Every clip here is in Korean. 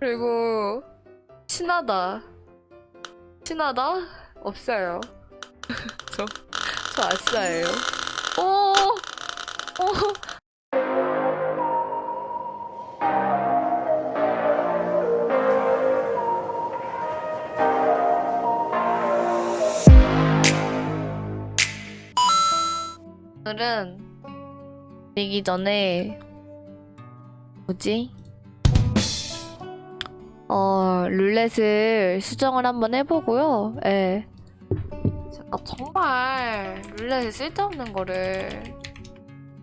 그리고 친하다. 친하다? 없어요. 저, 저 아싸예요. 오! 오! 오늘은 내기 전에 뭐지? 어 룰렛을 수정을 한번 해보고요. 예. 제가 정말 룰렛에 쓸데없는 거를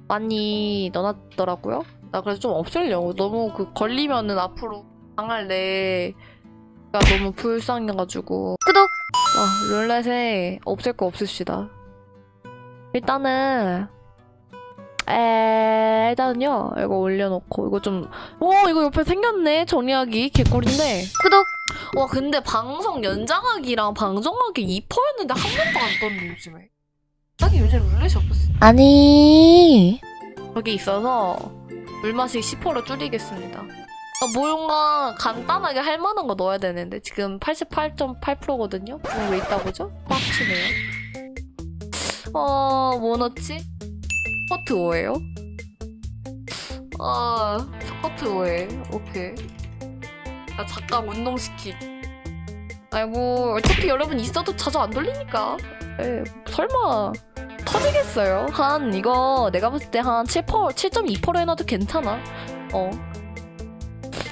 많이 넣어놨더라고요. 나 그래서 좀 없애려고. 너무 그 걸리면은 앞으로 당할 내가 너무 불쌍해가지고. 구독! 아, 룰렛에 없앨 거 없읍시다. 일단은 에 일단은요 이거 올려놓고 이거 좀 오 이거 옆에 생겼네 정리하기. 개꿀인데. 구독. 와 근데 방송 연장하기랑 방송하기 2%였는데 한 번도 안 떴네 요즘에. 딱히 요즘 룰렛이 없었어. 아니. 여기 있어서 물맛이 10%로 줄이겠습니다. 아, 뭔가 간단하게 할 만한 거 넣어야 되는데 지금 88.8%거든요? 그럼 왜 있다고죠? 빡치네요. 어, 뭐 넣지? 스커트 5예요? 아, 스커트 5에. 오케이. 아, 잠깐 운동시키. 아이고, 어차피 여러분 있어도 자주 안 돌리니까. 에, 설마 터지겠어요? 한 이거 내가 봤을 때 한 7%, 7.2% 해놔도 괜찮아. 어.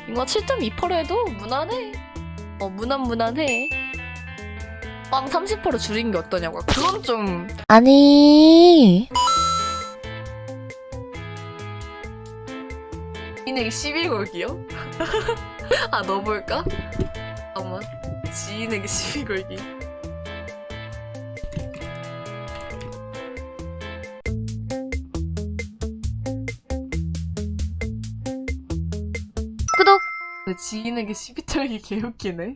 이거 7.2% 해도 무난해. 어, 무난 무난해. 빵 30% 줄인 게 어떠냐고요? 그건 좀 아니 인에게 12걸기요? 아 넣어볼까? 잠깐만. 지인에게 12걸기. 구독! 근데 지인에게 12털기 개웃기네.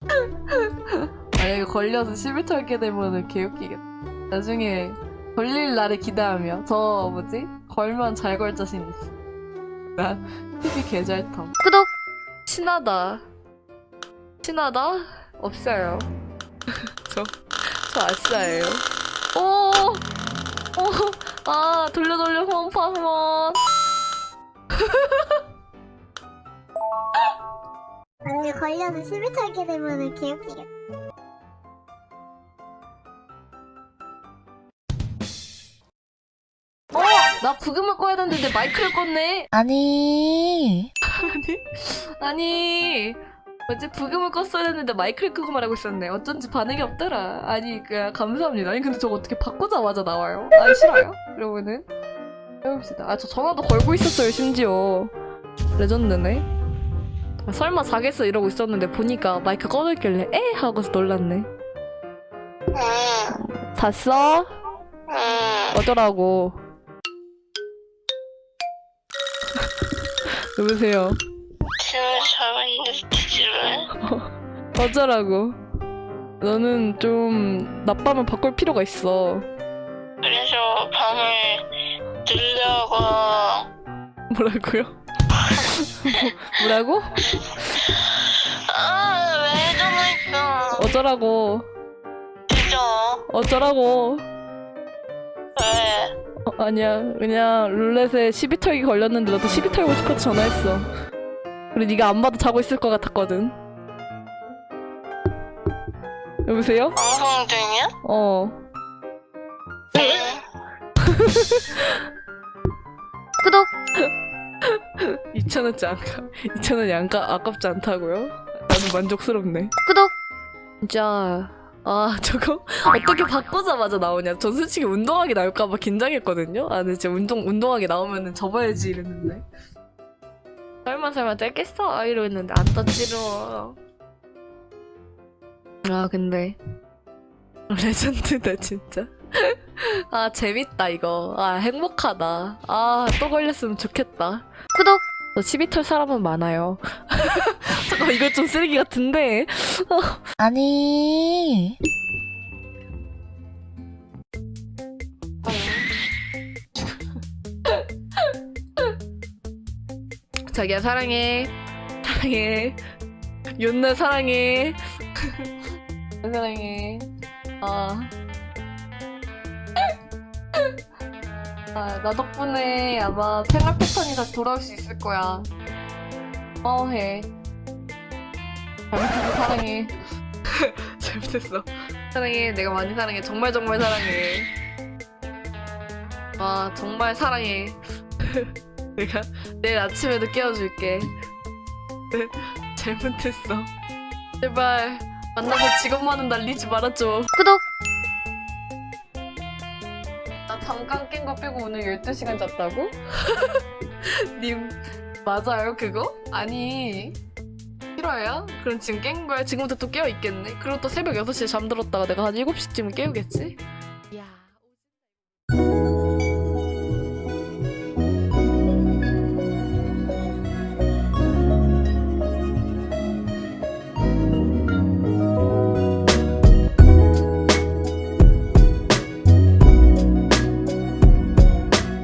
만약에 걸려서 12털게 되면은 개웃기겠다. 나중에 걸릴 날을 기대하며. 저 뭐지? 걸면 잘 걸 자신 있어 나 TV 개잘탐 구독 친하다. 친하다? 없어요. 저, 저 아싸예요. 오! 오! 아, 돌려 돌려 홈파 한번. 만약에 걸려서 시비 털게 되면은 개웃기겠다. 나 부금을 꺼야 되는데 내 마이크를 껐네. 아니 아니, 아니. 어제 부금을 껐어야 했는데 마이크를 끄고 말하고 있었네. 어쩐지 반응이 없더라. 아니, 그 감사합니다. 아니, 근데 저거 어떻게 바꾸자마자 나와요? 아니, 싫어요? 그러면은 해봅시다. 아, 저 전화도 걸고 있었어요, 심지어. 레전드네. 아, 설마 자겠어 이러고 있었는데 보니까 마이크 꺼졌길래 에? 하고서 놀랐네. 잤어? 어쩌라고. 여보세요. 지금 잘했는데 지금 어쩌라고. 너는 좀 낮밤을 바꿀 필요가 있어. 그래서 밤을 들려고 뭐라고요? 뭐, 뭐라고? 아왜 전화했어 어쩌라고? 진짜 어쩌라고? 왜 어, 아니야. 그냥 룰렛에 시비 털기 걸렸는데 나도 시비 털고 싶어서 전화했어. 그리고 네가 안 봐도 자고 있을 것 같았거든. 여보세요? 방송 중이야? 어. 구독 2,000원짜리 안 가. 2,000원이 안 가. 아깝지 않다고요? 나는 만족스럽네. 구독 진짜 아 저거? 어떻게 바꾸자마자 나오냐? 전 솔직히 운동하기 나올까봐 긴장했거든요? 아 근데 진짜 운동, 운동하기 나오면은 접어야지 이랬는데. 설마 설마 짧겠어? 아, 이러고 있는데 안 떴지로 아 근데 레전드다 진짜. 아 재밌다 이거. 아 행복하다. 아 또 걸렸으면 좋겠다. 구독 저 12털 사람은 많아요 잠깐 이거 좀 쓰레기 같은데 아니 자기야 사랑해 사랑해. 윤나 사랑해. 사랑해. 아. 아, 나 덕분에 아마 생활 패턴이 다시 돌아올 수 있을 거야. 고마워해. 잘못해서 사랑해. 잘못했어. 사랑해. 내가 많이 사랑해. 정말 정말 사랑해. 와, 정말 사랑해. 내가 내일 아침에도 깨워줄게. 잘못했어. 제발 만나서 직업만은 날리지 말아줘. 구독. 나 잠깐 깬 거 빼고 오늘 12시간 잤다고? 님 맞아요 그거? 아니 싫어요? 그럼 지금 깬 거야? 지금부터 또 깨어 있겠네? 그리고 또 새벽 6시에 잠들었다가 내가 한 7시쯤 깨우겠지?